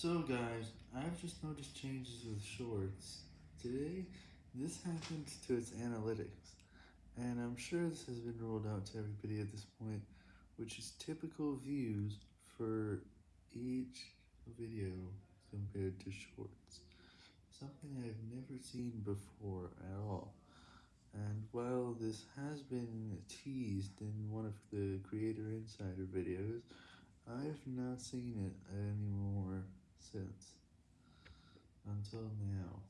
So guys, I've just noticed changes with shorts. Today, this happened to its analytics, and I'm sure this has been rolled out to everybody at this point, which is typical views for each video compared to shorts. Something I've never seen before at all. And while this has been teased in one of the Creator Insider videos, I've not seen it anymore Until now.